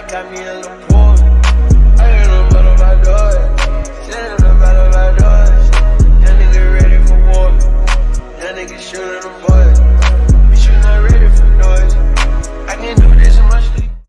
that got me in the pool. I ain't no matter my door. Sitting no matter my doors. That nigga ready for war. That nigga shooting a boy.